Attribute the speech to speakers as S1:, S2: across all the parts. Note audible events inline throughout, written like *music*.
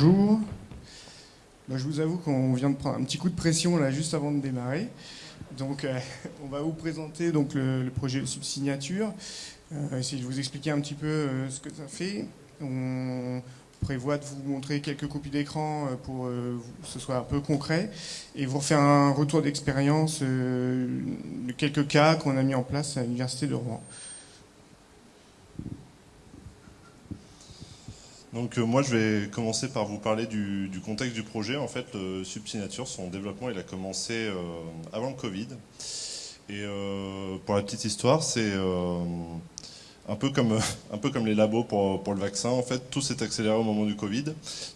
S1: bonjour. Moi, je vous avoue qu'on vient de prendre un petit coup de pression juste avant de démarrer. Donc, euh, *laughs* on va vous présenter donc, le, projet de subsignature, euh, essayer de vous expliquer un petit peu euh, ce que ça fait. On prévoit de vous montrer quelques copies d'écran pour que ce soit un peu concret et vous refaire un retour d'expérience de quelques cas qu'on a mis en place à l'Université de Rouen.
S2: Donc euh, moi je vais commencer par vous parler du, contexte du projet. En fait, le Subsignature, son développement, il a commencé euh, avant le Covid. Et euh, pour la petite histoire, c'est *laughs* un, peu comme, les labos pour, le vaccin. En fait, tout s'est accéléré au moment du Covid.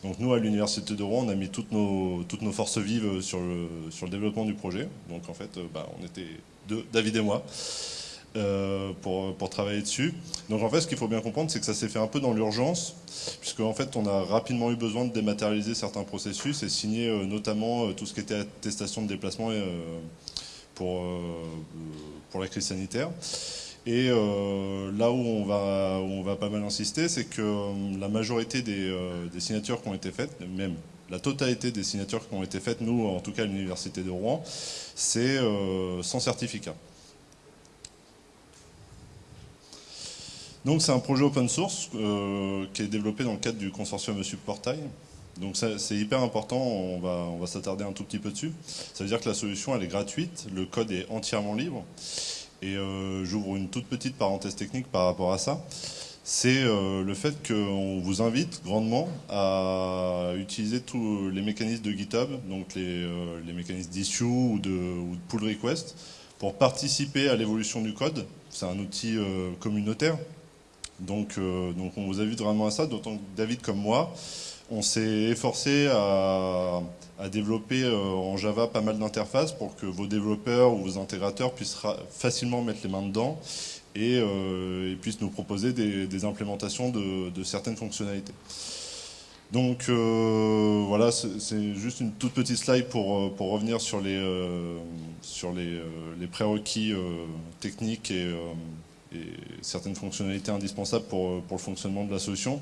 S2: Donc nous, à l'Université de Rouen, on a mis toutes nos, toutes nos forces vives sur le, sur le développement du projet. Donc en fait, bah, on était deux, David et moi. Euh, pour, travailler dessus. Donc en fait, ce qu'il faut bien comprendre, c'est que ça s'est fait un peu dans l'urgence, puisque en fait, on a rapidement eu besoin de dématérialiser certains processus et signer euh, notamment euh, tout ce qui était attestation de déplacement pour, pour la crise sanitaire. Et là où on, va, on va pas mal insister, c'est que la majorité des, des, signatures qui ont été faites, même la totalité des signatures qui ont été faites, nous en tout cas à l'Université de Rouen, c'est sans certificat. Donc c'est un projet open source euh, qui est développé dans le cadre du consortium Subportail. Donc c'est hyper important, on va, s'attarder un tout petit peu dessus. Ça veut dire que la solution elle est gratuite, le code est entièrement libre. Et euh, j'ouvre une toute petite parenthèse technique par rapport à ça. C'est euh, le fait qu'on vous invite grandement à utiliser tous les mécanismes de GitHub, donc les, mécanismes d'issue ou de pull request, pour participer à l'évolution du code. C'est un outil communautaire, donc, euh, donc on vous invite vraiment à ça, d'autant que David comme moi, on s'est efforcé à, développer euh, en Java pas mal d'interfaces pour que vos développeurs ou vos intégrateurs puissent facilement mettre les mains dedans et, euh, puissent nous proposer des, implémentations de, certaines fonctionnalités. Donc voilà, c'est juste une toute petite slide pour, revenir sur les, les prérequis techniques et certaines fonctionnalités indispensables pour, pour le fonctionnement de la solution.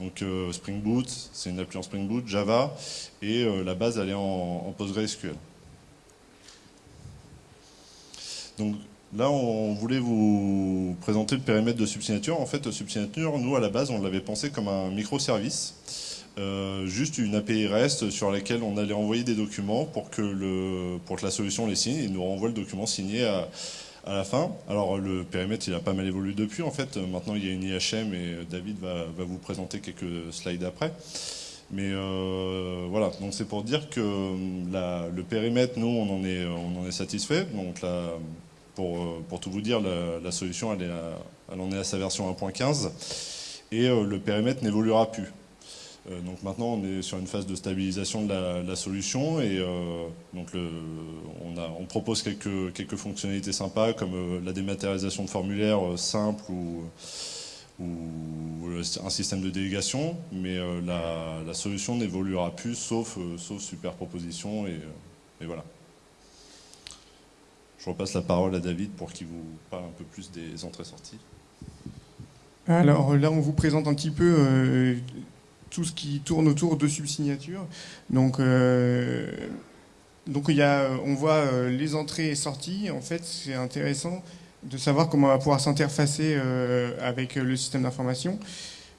S2: Donc euh, Spring Boot, c'est une appli en Spring Boot, Java, et euh, la base elle est en, PostgreSQL. Donc là on voulait vous présenter le périmètre de Subsignature. En fait Subsignature, nous à la base on l'avait pensé comme un microservice. Euh, juste une API REST sur laquelle on allait envoyer des documents pour que, le, pour que la solution les signe et nous renvoie le document signé à, à la fin. Alors le périmètre il a pas mal évolué depuis en fait, maintenant il y a une IHM et David va, vous présenter quelques slides après. Mais euh, voilà, donc c'est pour dire que euh, le périmètre, nous on en est, est satisfait. Donc pour, euh, tout vous dire, la, solution elle en est à sa version 1.15 et le périmètre n'évoluera plus. Euh, donc maintenant, on est sur une phase de stabilisation de la, solution et euh, donc on, propose quelques, fonctionnalités sympas comme euh, la dématérialisation de formulaires simples ou, un système de délégation, mais la, solution n'évoluera plus sauf, superproposition et, et voilà. Je repasse la parole à David pour qu'il vous parle un peu plus des entrées-sorties.
S1: Alors là, on vous présente un petit peu tout ce qui tourne autour de subsignature. Donc, euh, donc a, on voit euh, les entrées et sorties. En fait, c'est intéressant de savoir comment on va pouvoir s'interfacer euh, avec le système d'information.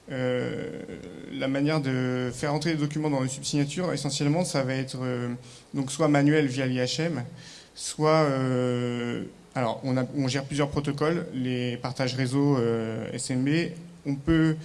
S1: la manière de faire entrer les documents dans une subsignature, essentiellement, ça va être donc soit manuel via l'IHM, soit alors on, on, gère plusieurs protocoles, les partages réseau SMB. On peut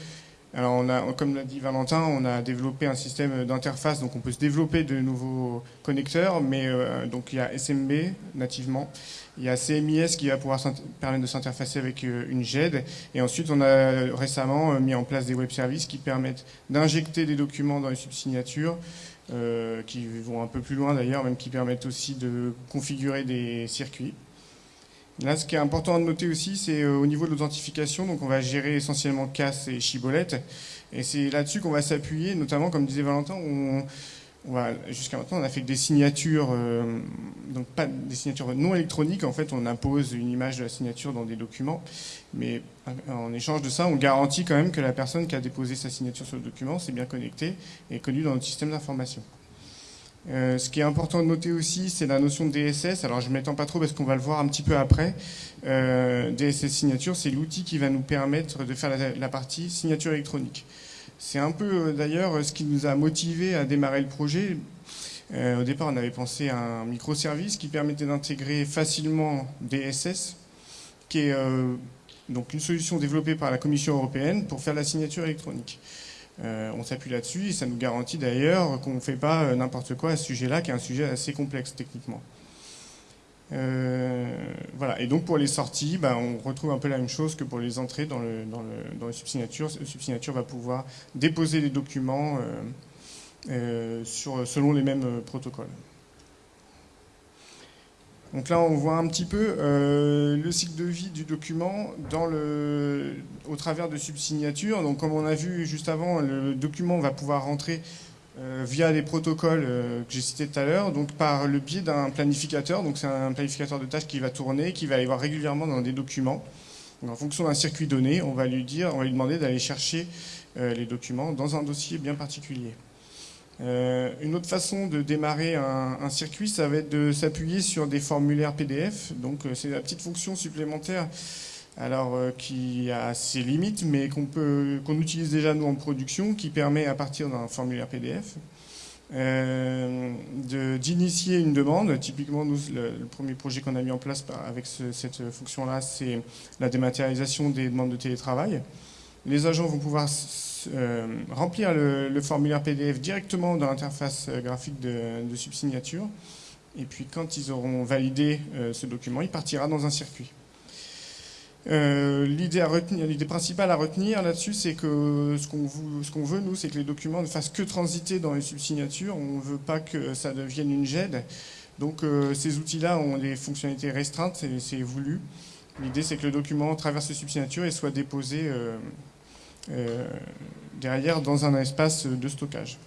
S1: alors, on a, comme l'a dit Valentin, on a développé un système d'interface, donc on peut se développer de nouveaux connecteurs, mais euh, donc il y a SMB nativement, il y a CMIS qui va pouvoir permettre de s'interfacer avec euh, une GED, et ensuite on a récemment euh, mis en place des web services qui permettent d'injecter des documents dans les subsignatures, qui vont un peu plus loin d'ailleurs, même qui permettent aussi de configurer des circuits. Là, ce qui est important de noter aussi, c'est euh, au niveau de l'authentification, donc on va gérer essentiellement casse et chibolette, et c'est là-dessus qu'on va s'appuyer, notamment, comme disait Valentin, on, jusqu'à maintenant, on a fait que des signatures euh, donc pas des signatures non électroniques. En fait, on impose une image de la signature dans des documents, mais en échange de ça, on garantit quand même que la personne qui a déposé sa signature sur le document s'est bien connectée et connue dans notre système d'information. Euh, ce qui est important de noter aussi, c'est la notion de DSS. Alors, je ne m'étends pas trop parce qu'on va le voir un petit peu après. Euh, DSS signature, c'est l'outil qui va nous permettre de faire la, partie signature électronique. C'est un peu euh, d'ailleurs ce qui nous a motivé à démarrer le projet. au départ, on avait pensé à un microservice qui permettait d'intégrer facilement DSS, qui est donc une solution développée par la Commission européenne pour faire la signature électronique. Euh, on s'appuie là-dessus et ça nous garantit d'ailleurs qu'on ne fait pas euh, n'importe quoi à ce sujet-là, qui est un sujet assez complexe techniquement. Euh, voilà. Et donc pour les sorties, ben, on retrouve un peu la même chose que pour les entrées dans le, dans le, dans le subsignature. Le subsignature va pouvoir déposer les documents selon les mêmes protocoles. Donc là, on voit un petit peu euh, le cycle de vie du document au travers de subsignatures. Donc comme on a vu juste avant, le document va pouvoir rentrer euh, via les protocoles euh, que j'ai cités tout à l'heure, donc par le biais d'un planificateur. Donc c'est un planificateur de tâches qui va tourner, qui va aller voir régulièrement dans des documents. en fonction d'un circuit donné, on va lui dire, on va lui demander d'aller chercher les documents dans un dossier bien particulier. Euh, une autre façon de démarrer un, circuit, ça va être de s'appuyer sur des formulaires PDF. Donc euh, c'est la petite fonction supplémentaire alors euh, qui a ses limites, mais qu'on peut qu'on utilise déjà nous en production, qui permet à partir d'un formulaire PDF d'initier une demande. Typiquement, nous, le, premier projet qu'on a mis en place avec cette fonction-là, c'est la dématérialisation des demandes de télétravail. Les agents vont pouvoir euh, remplir le, formulaire PDF directement dans l'interface euh, graphique de, subsignature. Et puis quand ils auront validé euh, ce document, il partira dans un circuit. l'idée, principale à retenir là-dessus, c'est que ce qu'on, veut, nous, c'est que les documents ne fassent que transiter dans les subsignatures. On ne veut pas que ça devienne une GED. Donc ces outils-là ont des fonctionnalités restreintes, et c'est voulu. L'idée, c'est que le document traverse les subsignatures et soit déposé derrière dans un espace de stockage.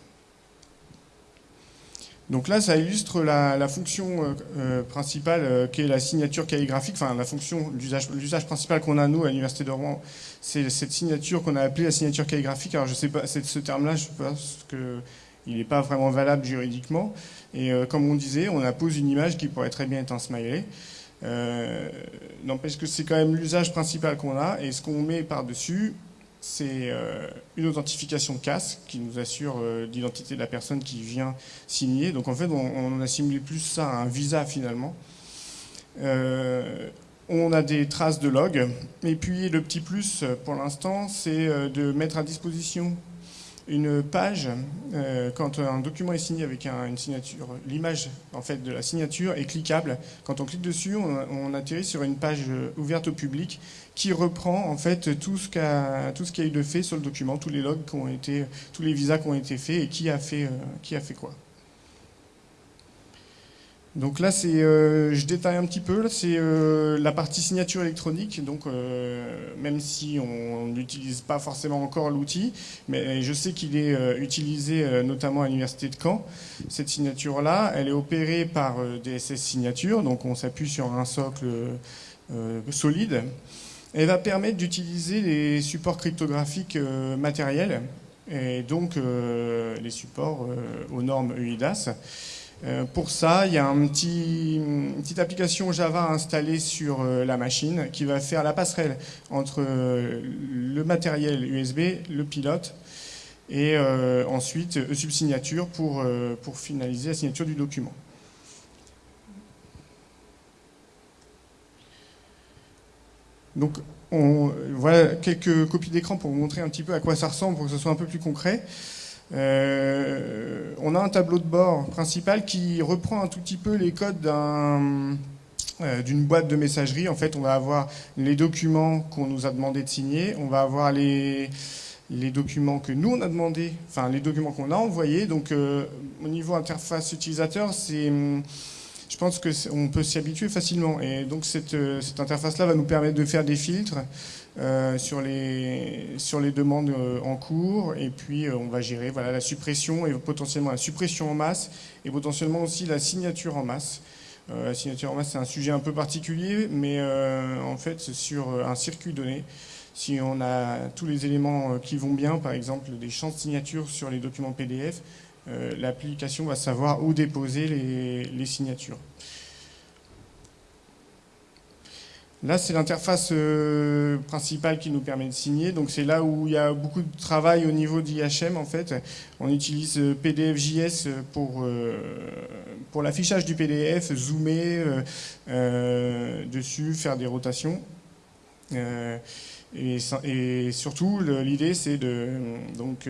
S1: Donc là, ça illustre la, fonction euh, euh, principale qui est la signature calligraphique, enfin la fonction, l'usage principal qu'on a nous à l'Université de Rouen, c'est cette signature qu'on a appelée la signature calligraphique. Alors je sais pas, ce terme-là, je pense qu'il n'est pas vraiment valable juridiquement. Et comme on disait, on appose une image qui pourrait très bien être un smiley. N'empêche que c'est quand même l'usage principal qu'on a, et ce qu'on met par-dessus, c'est euh, une authentification CAS qui nous assure euh, l'identité de la personne qui vient signer. Donc en fait, on, a assimilé plus ça à un visa finalement. Euh, on a des traces de log. Et puis le petit plus pour l'instant, c'est de mettre à disposition une page, quand un document est signé avec une signature, l'image en fait de la signature est cliquable. Quand on clique dessus, on, atterrit sur une page ouverte au public qui reprend en fait tout ce qui a eu de fait sur le document, tous les logs qui ont été, tous les visas qui ont été faits et qui a fait, euh, quoi. Donc là, c'est, euh, je détaille un petit peu, c'est euh, la partie signature électronique. Donc, même si on n'utilise pas forcément encore l'outil, mais je sais qu'il est utilisé notamment à l'université de Caen. Cette signature-là, elle est opérée par DSS Signature, donc on s'appuie sur un socle solide. Elle va permettre d'utiliser les supports cryptographiques matériels et donc les supports aux normes EIDAS. Euh, pour ça, il y a une petite application Java installée sur euh, la machine qui va faire la passerelle entre euh, le matériel USB, le pilote, et ensuite e-subsignature pour finaliser la signature du document. Donc, on, voilà quelques copies d'écran pour vous montrer un petit peu à quoi ça ressemble, pour que ce soit un peu plus concret. Euh, on a un tableau de bord principal qui reprend un tout petit peu les codes euh, d'une boîte de messagerie. En fait, on va avoir les documents qu'on nous a demandé de signer, on va avoir les, documents que nous on a demandé, enfin les documents qu'on a envoyés. Donc euh, au niveau interface utilisateur, c'est je pense qu'on peut s'y habituer facilement. Et donc cette, cette interface-là va nous permettre de faire des filtres, euh, sur, les, demandes euh, en cours et puis euh, on va gérer voilà, la suppression et potentiellement la suppression en masse et potentiellement aussi la signature en masse. la signature en masse, c'est un sujet un peu particulier, mais en fait, sur un circuit donné, si on a tous les éléments qui vont bien, par exemple des champs de signature sur les documents PDF, l'application va savoir où déposer les signatures. Là, c'est l'interface euh, principale qui nous permet de signer. Donc, c'est là où il y a beaucoup de travail au niveau d'IHM, en fait. On utilise euh, PDFJS pour, euh, pour l'affichage du PDF, zoomer dessus, faire des rotations. Et, et, surtout, l'idée, c'est de donc,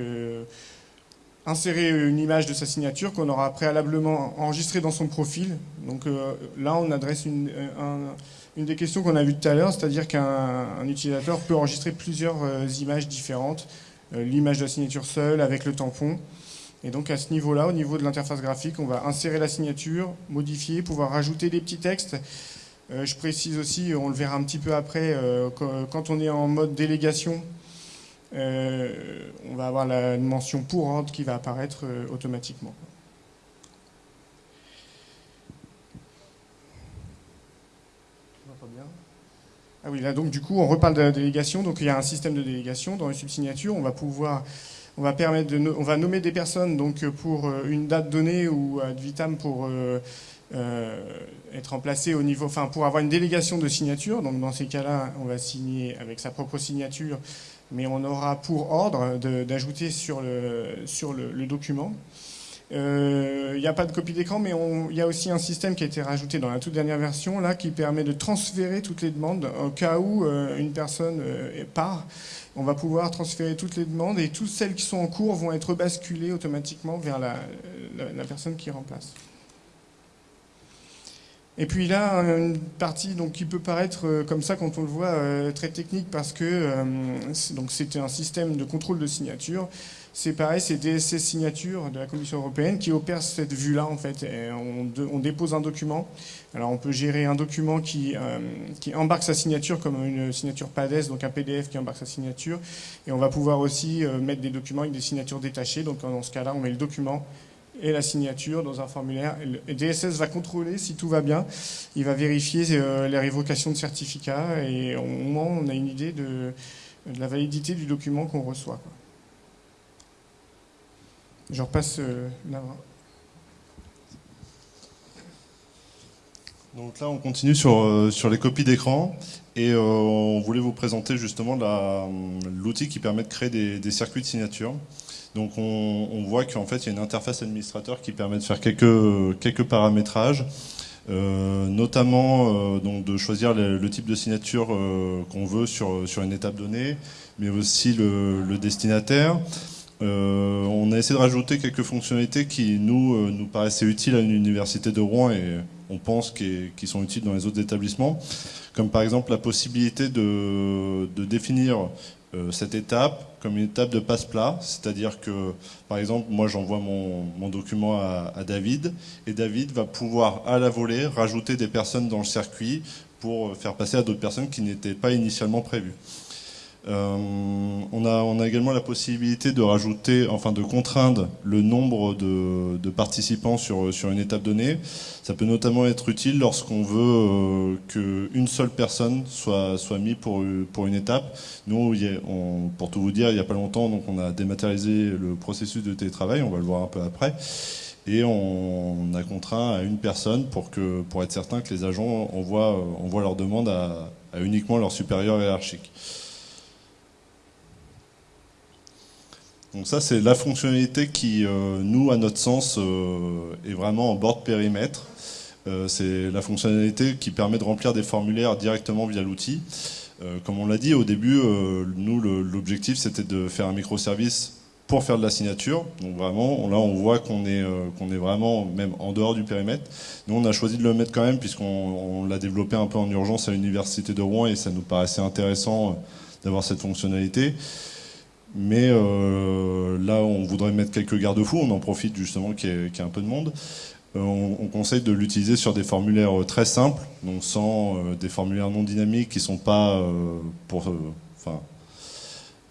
S1: insérer une image de sa signature qu'on aura préalablement enregistrée dans son profil. Donc là, on adresse une, un une des questions qu'on a vues tout à l'heure, c'est-à-dire qu'un utilisateur peut enregistrer plusieurs euh, images différentes, euh, l'image de la signature seule avec le tampon. Et donc à ce niveau-là, au niveau de l'interface graphique, on va insérer la signature, modifier, pouvoir rajouter des petits textes. Euh, je précise aussi, on le verra un petit peu après, quand on est en mode délégation, on va avoir la mention pour ordre qui va apparaître automatiquement. Ah oui, là donc du coup on reparle de la délégation, donc il y a un système de délégation. Dans une subsignature, on va pouvoir, on va permettre de, on va nommer des personnes donc pour euh, une date donnée ou ad vitam pour euh, euh, être remplacé au niveau, enfin pour avoir une délégation de signature, donc dans ces cas-là on va signer avec sa propre signature, mais on aura pour ordre d'ajouter sur le, sur le document. Il euh, n'y a pas de copie d'écran, mais il y a aussi un système qui a été rajouté dans la toute dernière version, là, qui permet de transférer toutes les demandes. Au cas où euh, une personne euh, part, on va pouvoir transférer toutes les demandes et toutes celles qui sont en cours vont être basculées automatiquement vers la, personne qui remplace. Et puis là, une partie donc, qui peut paraître comme ça quand on le voit très technique parce que c'était un système de contrôle de signature c'est pareil, c'est DSS Signature de la Commission européenne qui opère cette vue-là en fait. on, dépose un document. Alors on peut gérer un document qui, euh, qui embarque sa signature comme une signature PADES, donc un PDF qui embarque sa signature. Et on va pouvoir aussi euh, mettre des documents avec des signatures détachées. Donc dans ce cas-là, on met le document et la signature dans un formulaire. DSS va contrôler si tout va bien. Il va vérifier euh, les révocations de certificats et au moment on a une idée de, la validité du document qu'on reçoit. Je repasse euh, là.
S2: Donc là, on continue sur, euh, sur les copies d'écran et on voulait vous présenter justement l'outil qui permet de créer des, circuits de signature. Donc on, voit qu'en fait, il y a une interface administrateur qui permet de faire quelques, paramétrages, notamment donc de choisir le, type de signature qu'on veut sur, une étape donnée, mais aussi le, destinataire. Euh, on a essayé de rajouter quelques fonctionnalités qui nous, euh, nous paraissaient utiles à l'université de Rouen et on pense qu'ils sont utiles dans les autres établissements, comme par exemple la possibilité de, définir euh, cette étape comme une étape de passe-plat, c'est-à-dire que, par exemple, moi j'envoie mon, document à, à, David, et David va pouvoir à la volée rajouter des personnes dans le circuit pour faire passer à d'autres personnes qui n'étaient pas initialement prévues. Euh, on, a, on, a, également la possibilité de rajouter, enfin de contraindre le nombre de, participants sur, sur, une étape donnée. Ça peut notamment être utile lorsqu'on veut euh, qu'une seule personne soit, soit mise pour, pour une étape. Nous, pour tout vous dire, il n'y a pas longtemps, donc on a dématérialisé le processus de télétravail, on va le voir un peu après. Et on, a contraint à une personne pour, que, pour être certain que les agents envoient, envoient leur demande à, à uniquement leur supérieur hiérarchique. Donc ça, c'est la fonctionnalité qui, euh, nous, à notre sens, euh, est vraiment en bord de périmètre. Euh, c'est la fonctionnalité qui permet de remplir des formulaires directement via l'outil. comme on l'a dit au début, nous, l'objectif, c'était de faire un microservice pour faire de la signature. Donc vraiment, là, on voit qu'on est, qu'on est vraiment même en dehors du périmètre. Nous, on a choisi de le mettre quand même, puisqu'on l'a développé un peu en urgence à l'Université de Rouen, et ça nous paraissait intéressant d'avoir cette fonctionnalité. Mais euh, là, on voudrait mettre quelques garde-fous, on en profite justement qu'il y, ait un peu de monde. Euh, on, conseille de l'utiliser sur des formulaires euh, très simples, donc sans des formulaires non dynamiques qui sont pas pour,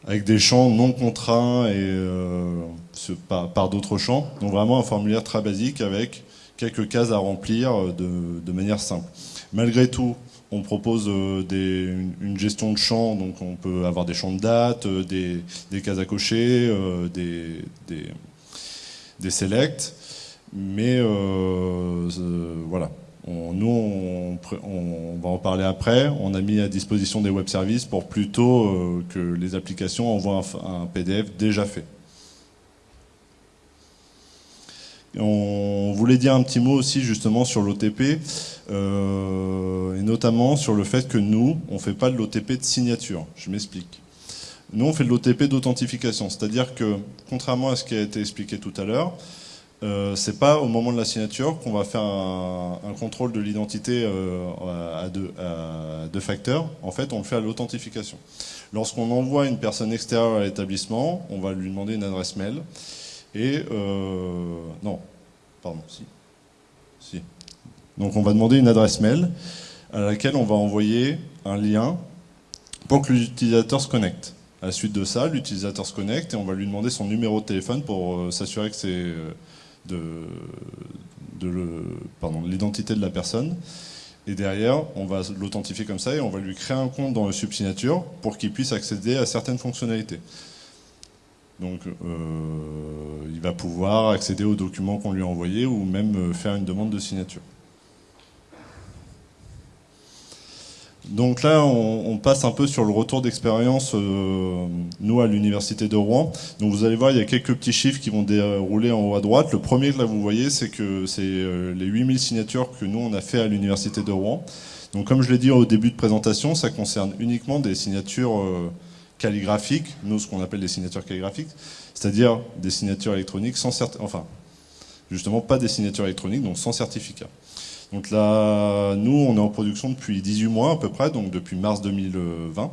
S2: avec des champs non contraints et par, d'autres champs. Donc vraiment un formulaire très basique avec quelques cases à remplir de, manière simple. Malgré tout, on propose une, gestion de champs, donc on peut avoir des champs de date, des, cases à cocher, des, des, des selects, mais voilà, nous, on, va en parler après. On a mis à disposition des web services pour plutôt euh, que les applications envoient un, PDF déjà fait. On voulait dire un petit mot aussi justement sur l'OTP, euh, et notamment sur le fait que nous, on ne fait pas de l'OTP de signature. Je m'explique. Nous, on fait de l'OTP d'authentification, c'est-à-dire que, contrairement à ce qui a été expliqué tout à l'heure, euh, c'est pas au moment de la signature qu'on va faire un, contrôle de l'identité euh, à, deux, facteurs. En fait, on le fait à l'authentification. Lorsqu'on envoie une personne extérieure à l'établissement, on va lui demander une adresse mail. Et euh, non, pardon, si, si. Donc on va demander une adresse mail à laquelle on va envoyer un lien pour que l'utilisateur se connecte. À la suite de ça, l'utilisateur se connecte et on va lui demander son numéro de téléphone pour s'assurer que c'est de, l'identité de la personne. Et derrière, on va l'authentifier comme ça et on va lui créer un compte dans le subsignature pour qu'il puisse accéder à certaines fonctionnalités. Donc, euh, il va pouvoir accéder aux documents qu'on lui a envoyés ou même euh, faire une demande de signature. Donc là, on, passe un peu sur le retour d'expérience, euh, nous, à l'Université de Rouen. Donc vous allez voir, il y a quelques petits chiffres qui vont dérouler en haut à droite. Le premier que là, vous voyez, c'est que c'est euh, les 8000 signatures que nous, on a fait à l'Université de Rouen. Donc comme je l'ai dit au début de présentation, ça concerne uniquement des signatures euh, calligraphiques, nous, ce qu'on appelle des signatures calligraphiques, c'est-à-dire des signatures électroniques sans certificat, enfin, justement pas des signatures électroniques, donc sans certificat. Donc là, nous, on est en production depuis 18 mois à peu près, donc depuis mars 2020.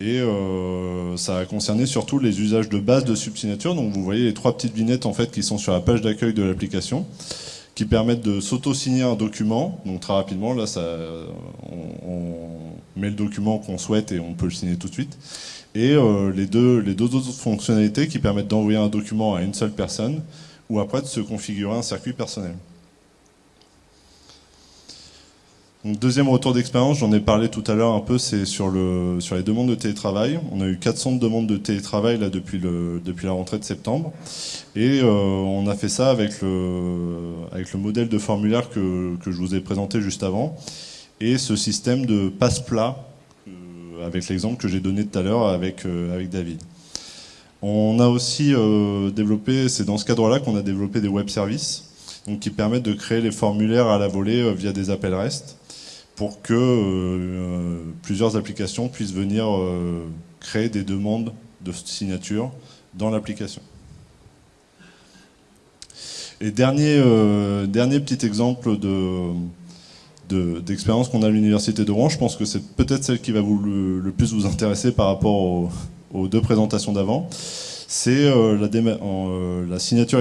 S2: Et euh, ça a concerné surtout les usages de base de subsignature. Donc vous voyez les trois petites vignettes en fait qui sont sur la page d'accueil de l'application, qui permettent de s'auto-signer un document. Donc très rapidement, là, ça, on, met le document qu'on souhaite et on peut le signer tout de suite. Et euh, les, deux, les deux autres fonctionnalités qui permettent d'envoyer un document à une seule personne, ou après de se configurer un circuit personnel deuxième retour d'expérience, j'en ai parlé tout à l'heure un peu, c'est sur, le, sur les demandes de télétravail. On a eu 400 demandes de télétravail là, depuis, le, depuis la rentrée de septembre. Et euh, on a fait ça avec le, avec le modèle de formulaire que, que je vous ai présenté juste avant. Et ce système de passe-plat, euh, avec l'exemple que j'ai donné tout à l'heure avec, euh, avec David. On a aussi développé, c'est dans ce cadre-là qu'on a développé des web services donc qui permettent de créer les formulaires à la volée via des appels REST pour que euh, plusieurs applications puissent venir euh, créer des demandes de signature dans l'application. Et dernier, euh, dernier petit exemple d'expérience qu'on a à l'Université de Rouen, je pense que c'est peut-être celle qui va vous le, plus vous intéresser par rapport aux, deux présentations d'avant, c'est la, la, signature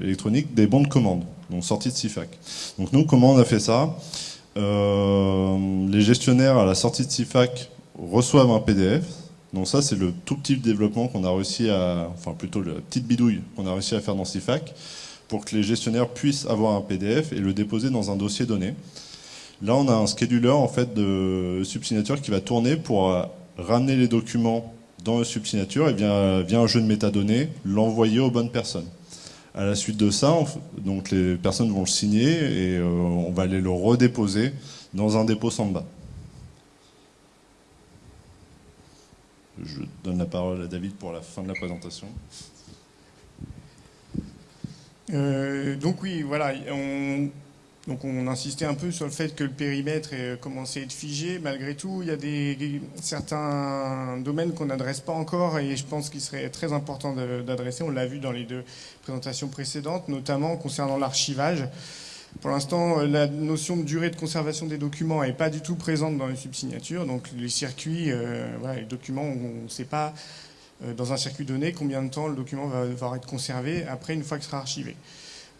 S2: électronique des bons de commande, donc sortie de CIFAC. Donc nous, comment on a fait ça? Euh, les gestionnaires à la sortie de CIFAC reçoivent un PDF. Donc ça, c'est le tout petit développement qu'on a réussi à, enfin plutôt la petite bidouille qu'on a réussi à faire dans CIFAC pour que les gestionnaires puissent avoir un PDF et le déposer dans un dossier donné. Là, on a un scheduler en fait de subsignature qui va tourner pour euh, ramener les documents dans le subsignature et via, via un jeu de métadonnées l'envoyer aux bonnes personnes. À la suite de ça, donc les personnes vont le signer et euh, on va aller le redéposer dans un dépôt Samba. Je donne la parole à David pour la fin de la présentation.
S1: Euh, donc oui, voilà, donc on insistait un peu sur le fait que le périmètre ait commencé à être figé. Malgré tout, il y a des, certains domaines qu'on n'adresse pas encore et je pense qu'il serait très important d'adresser. On l'a vu dans les deux présentations précédentes, notamment concernant l'archivage. Pour l'instant, la notion de durée de conservation des documents n'est pas du tout présente dans les subsignatures. Donc les circuits, euh, les documents, on ne sait pas euh, dans un circuit donné combien de temps le document va, va être conservé après une fois qu'il sera archivé.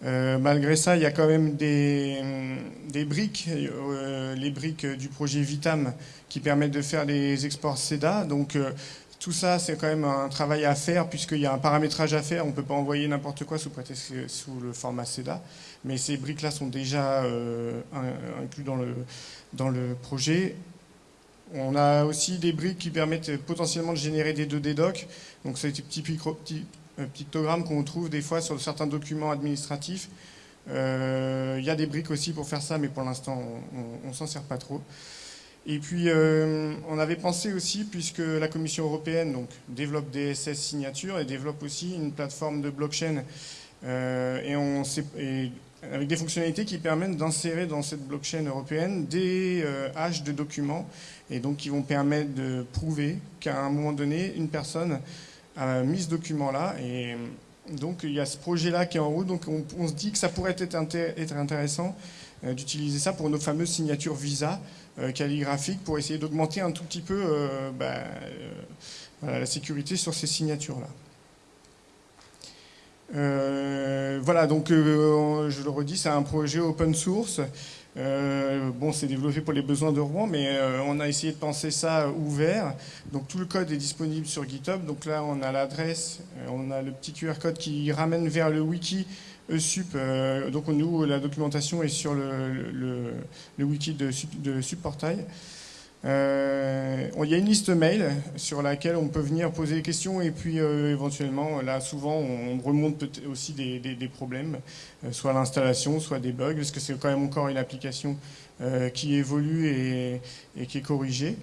S1: Euh, malgré ça, il y a quand même des, briques, euh, les briques du projet Vitam, qui permettent de faire des exports CEDA. Donc, euh, tout ça, c'est quand même un travail à faire puisqu'il y a un paramétrage à faire. On ne peut pas envoyer n'importe quoi sous, le format CEDA. Mais ces briques-là sont déjà euh, inclus dans le, projet. On a aussi des briques qui permettent potentiellement de générer des 2D docs. Donc c'est pictogrammes qu'on trouve des fois sur certains documents administratifs. Euh, il y a des briques aussi pour faire ça, mais pour l'instant, on ne s'en sert pas trop. Et puis, euh, on avait pensé aussi, puisque la Commission européenne développe des SS signatures et développe aussi une plateforme de blockchain euh, et avec des fonctionnalités qui permettent d'insérer dans cette blockchain européenne des euh, haches de documents et donc qui vont permettre de prouver qu'à un moment donné, une personne a mis ce document-là. Et donc, il y a ce projet-là qui est en route. Donc, on, se dit que ça pourrait être, intéressant d'utiliser ça pour nos fameuses signatures Visa euh, calligraphique pour essayer d'augmenter un tout petit peu euh, bah, euh, la sécurité sur ces signatures-là. voilà, donc je le redis, c'est un projet open source. Bon, c'est développé pour les besoins de Rouen, mais on a essayé de penser ça ouvert. Donc tout le code est disponible sur GitHub. Donc là, on a l'adresse, on a le petit QR code qui ramène vers le wiki ESUP, euh, donc nous, la documentation est sur le, wiki de, de SUPPortail. Euh, il y a une liste mail sur laquelle on peut venir poser des questions et puis euh, éventuellement, là souvent on remonte aussi des, problèmes, soit l'installation, soit des bugs, parce que c'est quand même encore une application qui évolue et qui est corrigée.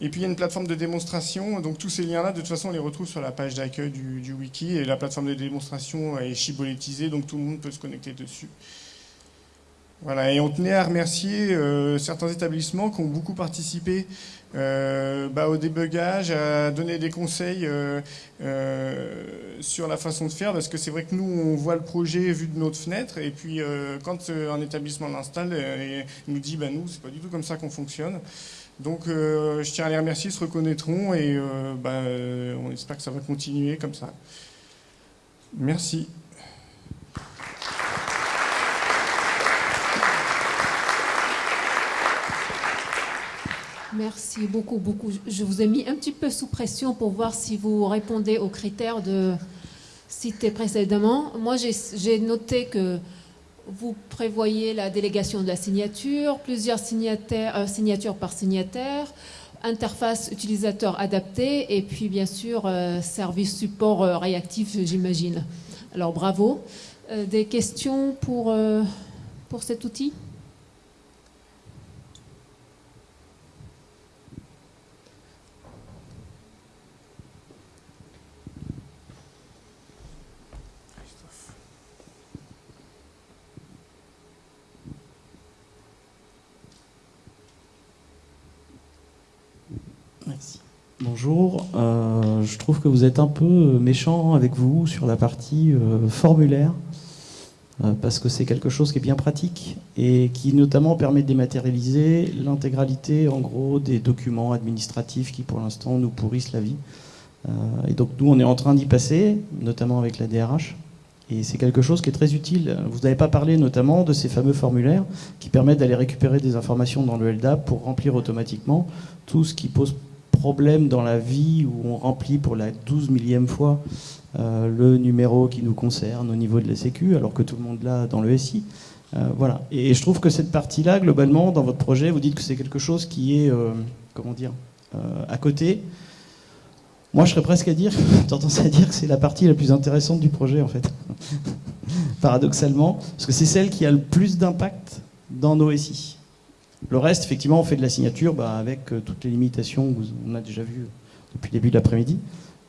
S1: Et puis il y a une plateforme de démonstration, donc tous ces liens-là, de toute façon, on les retrouve sur la page d'accueil du, wiki, et la plateforme de démonstration est chibolétisée, donc tout le monde peut se connecter dessus. Voilà, et on tenait à remercier euh, certains établissements qui ont beaucoup participé euh, bah, au débugage, à donner des conseils euh, sur la façon de faire, parce que c'est vrai que nous, on voit le projet vu de notre fenêtre, et puis quand un établissement l'installe, il nous dit, bah, nous, c'est pas du tout comme ça qu'on fonctionne. Donc je tiens à les remercier, ils se reconnaîtront et bah, on espère que ça va continuer comme ça. Merci.
S3: Merci beaucoup, beaucoup. Je vous ai mis un petit peu sous pression pour voir si vous répondez aux critères de cités précédemment. Moi, j'ai noté que vous prévoyez la délégation de la signature, plusieurs euh, signatures par signataire, interface utilisateur adaptée et puis bien sûr euh, service support euh, réactif, j'imagine. Alors bravo. des questions pour, pour cet outil?
S4: Bonjour, euh, je trouve que vous êtes un peu méchant avec vous sur la partie euh, formulaire, euh, parce que c'est quelque chose qui est bien pratique et qui notamment permet de dématérialiser l'intégralité en gros des documents administratifs qui pour l'instant nous pourrissent la vie. et donc nous on est en train d'y passer, notamment avec la DRH. Et c'est quelque chose qui est très utile. Vous n'avez pas parlé notamment de ces fameux formulaires qui permettent d'aller récupérer des informations dans le LDAP pour remplir automatiquement tout ce qui pose problème dans la vie où on remplit pour la douze millième fois euh, le numéro qui nous concerne au niveau de la Sécu, alors que tout le monde l'a dans le SI. Euh, voilà. Et je trouve que cette partie-là, globalement, dans votre projet, vous dites que c'est quelque chose qui est, euh, comment dire, à côté. Moi, je serais presque à dire, *laughs* tendance à dire que c'est la partie la plus intéressante du projet, en fait. *laughs* Paradoxalement, parce que c'est celle qui a le plus d'impact dans nos SI. Le reste, effectivement, on fait de la signature bah, avec euh, toutes les limitations qu'on a déjà vues depuis le début de l'après-midi,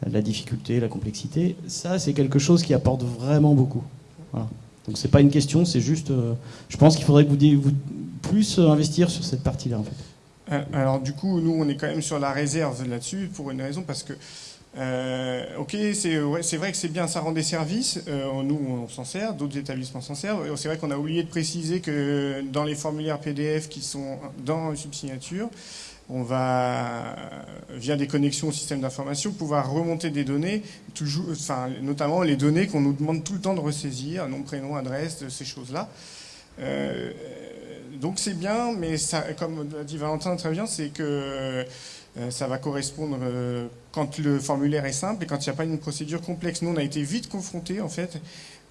S4: la difficulté, la complexité. Ça, c'est quelque chose qui apporte vraiment beaucoup. Voilà. Donc c'est pas une question, c'est juste, euh, je pense qu'il faudrait que vous, vous plus investir sur cette partie-là, en fait.
S1: Euh, alors du coup, nous, on est quand même sur la réserve là-dessus pour une raison parce que euh, ok, c'est vrai que c'est bien, ça rend des services. Euh, nous, on s'en sert, d'autres établissements s'en servent. C'est vrai qu'on a oublié de préciser que dans les formulaires PDF qui sont dans Subsignature, on va, via des connexions au système d'information, pouvoir remonter des données, notamment les données qu'on nous demande tout le temps de ressaisir, nom, prénom, adresse, ces choses-là. Euh, donc c'est bien, mais comme l'a dit Valentin très bien, c'est que ça va correspondre quand le formulaire est simple et quand il n'y a pas une procédure complexe. Nous, on a été vite confrontés, en fait.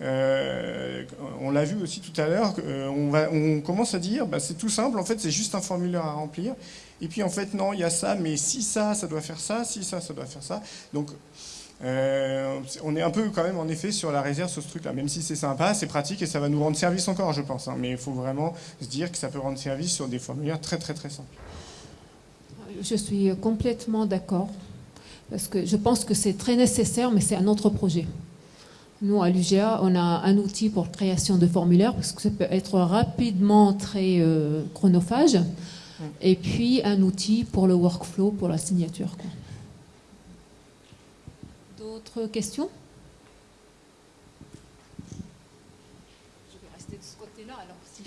S1: on l'a vu aussi tout à l'heure. on, commence à dire, bah, c'est tout simple. En fait, c'est juste un formulaire à remplir. Et puis, en fait, non, il y a ça, mais si ça, ça doit faire ça. Si ça, ça doit faire ça. Donc, euh, on est un peu quand même en effet sur la réserve sur ce truc-là, même si c'est sympa, c'est pratique et ça va nous rendre service encore, je pense. Hein. mais il faut vraiment se dire que ça peut rendre service sur des formulaires très très très simples.
S3: Je suis complètement d'accord, parce que je pense que c'est très nécessaire, mais c'est un autre projet. Nous, à l'UGA, on a un outil pour création de formulaires, parce que ça peut être rapidement très euh, chronophage, et puis un outil pour le workflow, pour la signature. D'autres questions Je vais rester de ce côté-là alors. Si...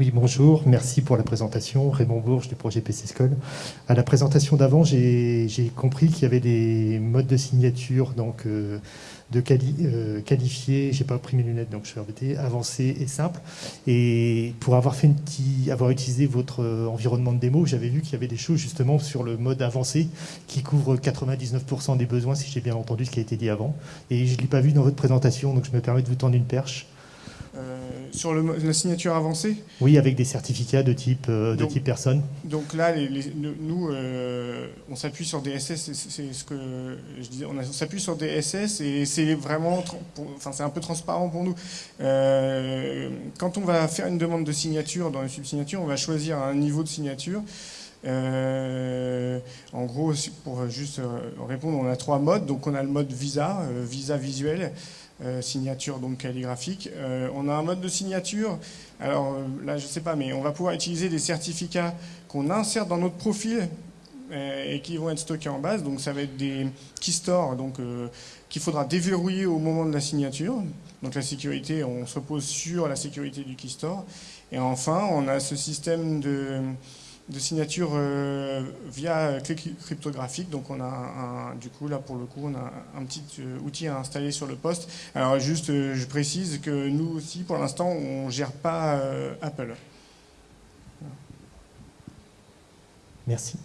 S5: Oui, bonjour, merci pour la présentation. Raymond Bourges du projet PC School. À la présentation d'avant, j'ai compris qu'il y avait des modes de signature donc, euh, de quali euh, qualifier, j'ai pas pris mes lunettes donc je suis embêté, avancé et simple. Et pour avoir fait avoir utilisé votre euh, environnement de démo, j'avais vu qu'il y avait des choses justement sur le mode avancé qui couvre 99% des besoins, si j'ai bien entendu ce qui a été dit avant. Et je l'ai pas vu dans votre présentation, donc je me permets de vous tendre une perche.
S1: Euh, sur le, la signature avancée
S5: Oui, avec des certificats de type, euh, de type personne.
S1: Donc là, nous, euh, on s'appuie sur des SS, c'est ce que je disais, on, s'appuie sur des SS et c'est vraiment, enfin c'est un peu transparent pour nous. quand on va faire une demande de signature dans une subsignature, on va choisir un niveau de signature. en gros, pour juste répondre, on a trois modes. Donc on a le mode visa, visa visuel, euh, signature donc calligraphique. Euh, on a un mode de signature. Alors euh, là, je ne sais pas, mais on va pouvoir utiliser des certificats qu'on insère dans notre profil et qui vont être stockés en base. Donc ça va être des keystores donc qu'il faudra déverrouiller au moment de la signature. Donc la sécurité, on se repose sur la sécurité du keystore. Et enfin, on a ce système de de signature euh, via clé cryptographique. Donc on a un, du coup là pour le coup on a un petit euh, outil à installer sur le poste. Alors juste euh, je précise que nous aussi pour l'instant on gère pas Apple.
S5: Merci.